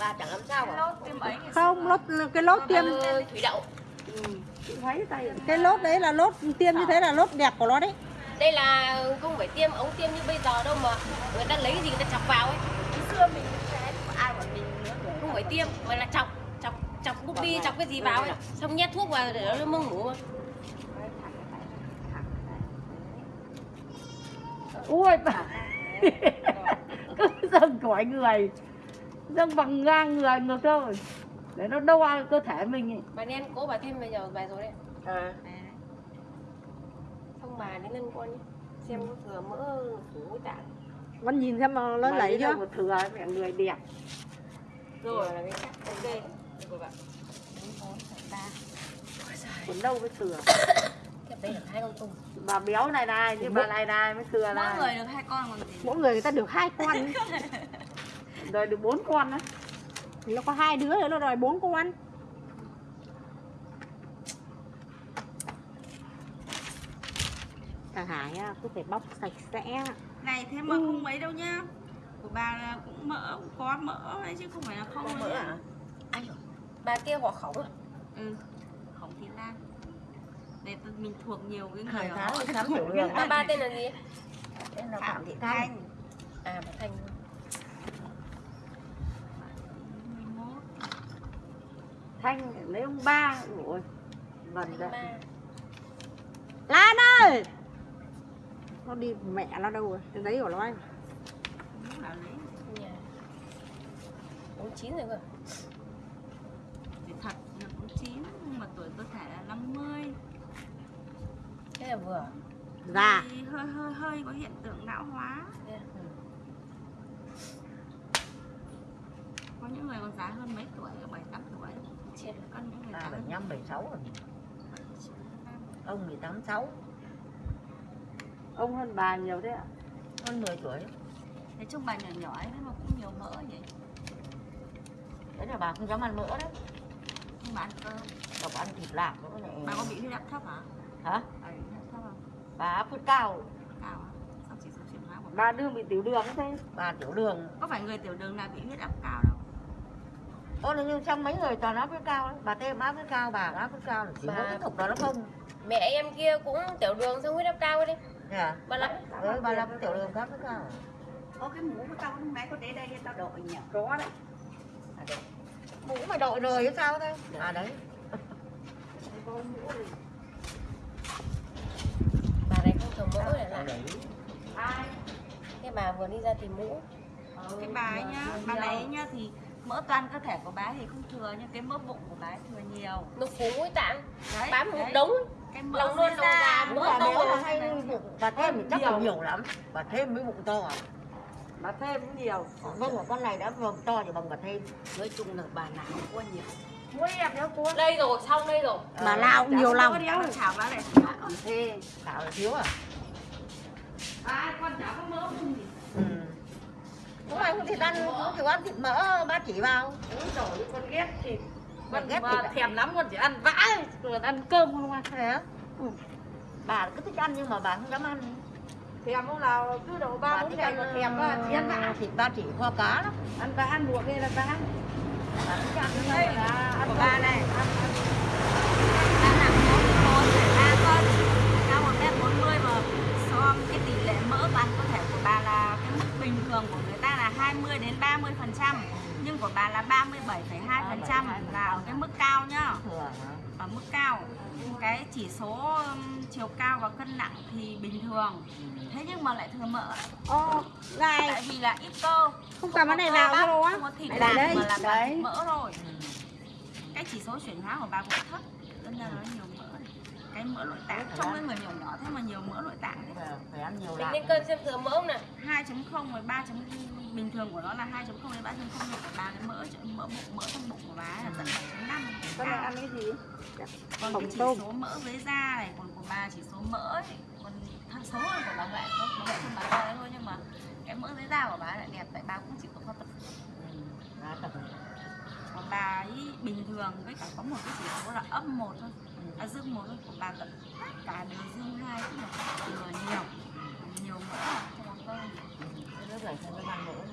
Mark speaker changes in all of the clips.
Speaker 1: bà chẳng làm sao cả
Speaker 2: lốt tiêm ấy ngày
Speaker 3: không lốt cái lốt tiêm.
Speaker 1: Ờ, thủy đậu.
Speaker 3: Tay cái lốt đấy là lốt tiêm như thế là lốt đẹp của nó đấy.
Speaker 1: Đây là không phải tiêm ống tiêm như bây giờ đâu mà người ta lấy cái gì người ta chọc vào ấy.
Speaker 2: Ngày xưa mình ai mình nữa rồi
Speaker 1: không phải tiêm mà là chọc chọc chọc búp bi chọc cái gì vào ấy. Xong nhét thuốc vào để nó mưng ngủ
Speaker 3: ui bà. Cứ dâng cõi người dâng bằng ngang người ngược thôi. Để nó đâu ai cơ thể mình ấy.
Speaker 1: bà nên cố bà thêm bây giờ bài rồi đấy.
Speaker 3: À.
Speaker 1: xong bà đến lân con nhé. Xem có thừa mỡ phủ tạng.
Speaker 3: Con nhìn xem mà nó
Speaker 2: Mà
Speaker 3: lấy
Speaker 2: đi đâu
Speaker 3: chưa
Speaker 2: thừa mẹ người đẹp.
Speaker 1: Rồi là cái chắc ok. Đây của bạn
Speaker 3: còn đâu mới thừa?
Speaker 1: Đây là hai con tùng.
Speaker 2: Bà béo này này nhưng bà này này mới thừa
Speaker 4: mỗi
Speaker 2: này.
Speaker 4: người được hai con còn gì.
Speaker 3: Mỗi người người ta được hai con
Speaker 2: đời được bốn con đấy
Speaker 3: nó có hai đứa nữa nó đòi bốn con. Thằng Hải á, cứ phải bóc sạch sẽ.
Speaker 4: Này thế mà không mấy đâu nhá. Của bà là cũng mỡ cũng có mỡ đấy chứ không phải là không đâu nhá.
Speaker 1: ai rồi bà kia họ khổng à?
Speaker 4: Ừ. Khổng thị lan. Để mình thuộc nhiều cái người
Speaker 2: Hải
Speaker 4: ở
Speaker 2: thì khám đường
Speaker 1: bà ba tên là gì?
Speaker 2: Tên là
Speaker 4: Phạm
Speaker 2: thị
Speaker 4: Thanh.
Speaker 2: Thanh.
Speaker 1: À bà thanh
Speaker 2: thanh lấy ông ba. Vần
Speaker 1: thanh
Speaker 2: đấy.
Speaker 3: Lan ơi! Nó đi mẹ nó đâu rồi? Cái đấy của nó anh.
Speaker 1: Bốn chín rồi cơ.
Speaker 4: Thì thật là cũng chín nhưng mà tuổi cơ thể là 50
Speaker 1: thế là vừa.
Speaker 3: Già
Speaker 4: thì hơi hơi hơi có hiện tượng lão hóa. Có những người còn già hơn mấy tuổi bảy tám tuổi có
Speaker 2: năm bảy sáu rồi.
Speaker 4: 79,
Speaker 2: ông mười tám sáu.
Speaker 3: Ông hơn bà nhiều thế ạ?
Speaker 2: Hơn 10 tuổi.
Speaker 4: Nói chung bà nhỏ nhỏ ấy mà cũng nhiều mỡ vậy
Speaker 2: đấy là bà không dám ăn mỡ đấy
Speaker 4: nhưng mà ăn cơm
Speaker 2: đọc ăn thịt lạc nữa này
Speaker 4: bà có bị huyết áp thấp hả?
Speaker 2: Hả?
Speaker 4: Bà bị huyết áp thấp không?
Speaker 2: Bà áp huyết cao.
Speaker 4: Cao á sao chỉ số chuyển hóa của bà?
Speaker 3: Bà đương bị tiểu đường thế?
Speaker 2: Bà tiểu đường.
Speaker 4: Có phải người tiểu đường nào bị huyết áp cao đâu
Speaker 2: Ôi là như trong mấy người toàn áp huyết cao đấy bà thêm áp huyết cao bà áp huyết cao là chỉ
Speaker 1: Bà-
Speaker 2: có cái thục đó nó không.
Speaker 1: Mẹ em kia cũng tiểu đường xong huyết áp cao đi.
Speaker 2: Dạ.
Speaker 1: bà làm.
Speaker 2: Ừ, bà làm cái tiểu đường khác huyết cao
Speaker 4: có cái mũ của tao hôm nay có để đây tao đội nhỉ?
Speaker 3: Có đấy.
Speaker 2: À, đấy. mũ mày đội rồi hay sao thế à đấy.
Speaker 1: Bà này không mỡ để lại.
Speaker 2: Đấy
Speaker 4: ai?
Speaker 1: Cái bà vừa đi ra tìm mũ.
Speaker 4: Cái bà ấy nhá bà này nhá thì mỡ toàn cơ thể của bà ấy thì không thừa nhưng cái mỡ bụng của bà ấy thừa nhiều.
Speaker 1: Nó phủ mũi tạng
Speaker 4: đấy
Speaker 1: bám một
Speaker 4: đấy.
Speaker 1: đống
Speaker 4: cái mỡ
Speaker 1: lòng luôn
Speaker 2: Đúng
Speaker 1: mỡ to
Speaker 2: béo là hay bụng bà thêm thì chắc là nhiều. lắm. Bà thêm mới bụng to à?
Speaker 3: Bà thêm cũng nhiều.
Speaker 2: Vâng mà con này đã vâng to thì bằng bà thêm.
Speaker 4: Nói chung là bà nào cũng có nhiều.
Speaker 3: Đéo
Speaker 1: đây rồi xong đây rồi.
Speaker 3: Bà lao cũng nhiều lòng.
Speaker 4: chảo bà này
Speaker 2: tạo là thiếu à?
Speaker 4: À con chảo không
Speaker 2: không ai không thịt ăn không chịu ăn thịt mỡ ba chỉ vào.
Speaker 3: Rồi con ghét thịt.
Speaker 2: Con ghét thịt à?
Speaker 3: thèm lắm con chỉ ăn vãi còn ăn cơm không ăn
Speaker 2: thế ừ. bà cứ thích ăn nhưng mà bà không dám ăn.
Speaker 3: Thèm lúc nào? Cứ độ ba bốn ngày
Speaker 2: ăn
Speaker 3: mà thèm quá thì ăn vã
Speaker 2: thịt ba chỉ kho cá lắm.
Speaker 3: Ăn vã ăn buộc đây là vã
Speaker 2: bà thích ăn
Speaker 3: đây là ăn
Speaker 4: bà này
Speaker 3: ăn, ăn.
Speaker 4: bà nặng 4,3 cân cao 1 mét 40 mà so với cái tỷ lệ mỡ toàn cơ thể của bà là cái mức bình thường của người ta là 20 đến 30 phần trăm nhưng của bà là 37,2 phần trăm là ở cái mức cao nhá. Ở mức cao. Cái chỉ số um, chiều cao và cân nặng thì bình thường. Thế nhưng mà lại thừa mỡ.
Speaker 3: Ô, này.
Speaker 4: Tại vì là ít cơ.
Speaker 3: Không cầm cái này vào đâu á.
Speaker 4: không có thịt
Speaker 3: đây,
Speaker 4: mà là
Speaker 3: đấy.
Speaker 4: mỡ
Speaker 2: Ừ.
Speaker 4: cái chỉ số chuyển hóa của bà cũng thấp. Nên là nó nhiều mỡ cái mỡ nội tạng. Trong cái người nhỏ nhỏ thế mà nhiều mỡ nội tạng thế.
Speaker 2: Phải- ăn nhiều lạc
Speaker 1: lên cân xem thừa mỡ không nào?
Speaker 4: 2.0 và 3. bình thường của nó là 2.0 đến 3.0 nhưng của bà cái mỡ mỡ bụng mỡ trong bụng của bà ấy là tận 7.5
Speaker 3: con này ăn cái gì?
Speaker 4: Còn
Speaker 3: Hồng
Speaker 4: cái chỉ
Speaker 3: tôm.
Speaker 4: số mỡ dưới da này còn của bà chỉ số mỡ ấy, còn thằng số hơn của bà có bà Huệ không bà Huệ thôi nhưng mà cái mỡ dưới da của bà lại đẹp tại bà cũng chỉ có tập
Speaker 2: Ừ. Tập
Speaker 4: còn bà ấy bình thường với cả có một cái chỉ số là âm một thôi à, dương một của bà tận cả đều dương hai tức là thừa nhiều nhiều mỡ có cơ
Speaker 2: cái nước này không ăn nữa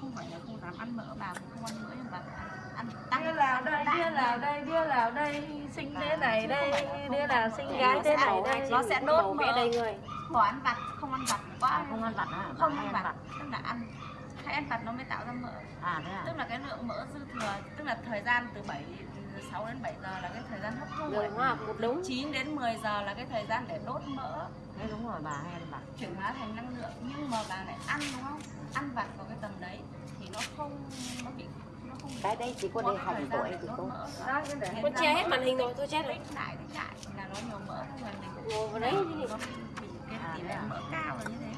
Speaker 4: không phải là không dám ăn mỡ bà cũng không ăn mỡ nhưng bà ăn ăn tăng
Speaker 3: Đứa nào đây, đứa nào đây, đứa nào đây. Sinh thế này đây, đứa nào sinh gái thế này đây.
Speaker 4: nó sẽ đốt
Speaker 1: mẹ
Speaker 4: mỡ.
Speaker 1: đây người.
Speaker 4: Bỏ ăn vặt không ăn vặt quá.
Speaker 2: À, không ăn vặt
Speaker 4: không
Speaker 2: Bà
Speaker 4: ăn vặt tức là ăn. Hay ăn vặt nó mới tạo ra mỡ.
Speaker 2: À thế à?
Speaker 4: tức là cái lượng mỡ dư thừa tức là thời gian từ 7 6 đến 7 giờ là cái thời gian hấp thu
Speaker 1: đường hoa một đúng
Speaker 4: 9 đến 10 giờ là cái thời gian để đốt mỡ.
Speaker 2: Thế đúng rồi bà hay vặt
Speaker 4: chuyển hóa thành năng lượng nhưng mà bà lại ăn đúng không? Ăn vặt vào cái tầm đấy thì nó không nó bị nó không
Speaker 5: cái đấy chỉ có
Speaker 4: gian
Speaker 5: tuổi
Speaker 4: để
Speaker 5: thì
Speaker 4: đốt
Speaker 5: cô
Speaker 1: con che hết màn hình rồi tôi chết rồi
Speaker 4: lại lại là nó nhiều mỡ thôi
Speaker 1: ngồi vào đấy
Speaker 4: nó bị cái tỷ lệ mỡ cao là như thế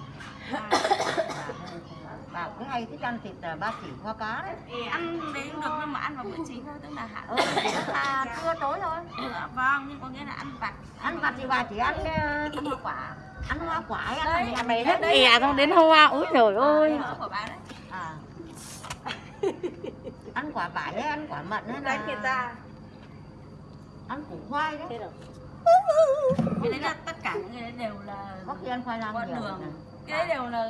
Speaker 2: Bà cứ hay thích ăn thịt à, ba chỉ kho cá đấy.
Speaker 4: Ăn đấy cũng được nhưng mà ăn vào bữa chính thôi tức là hạn
Speaker 2: Ừ, là trưa tối thôi.
Speaker 4: Ờ, vâng nhưng có nghĩa là ăn vặt.
Speaker 2: Ăn vặt thì bà chỉ ăn ờ,
Speaker 4: ăn hoa quả
Speaker 2: ăn hoa quả hay ăn
Speaker 4: Đấy?
Speaker 3: Mày hết ẻ xong đến hoa Úi trời ơi.
Speaker 2: À. ăn quả vải hay ăn quả mận hay là
Speaker 3: Đánh người ta.
Speaker 2: ăn củ khoai đấy.
Speaker 4: Cái đấy là tất cả những cái đấy đều là
Speaker 2: có khi ăn khoai lang nhiều
Speaker 4: đường. cái đấy đều là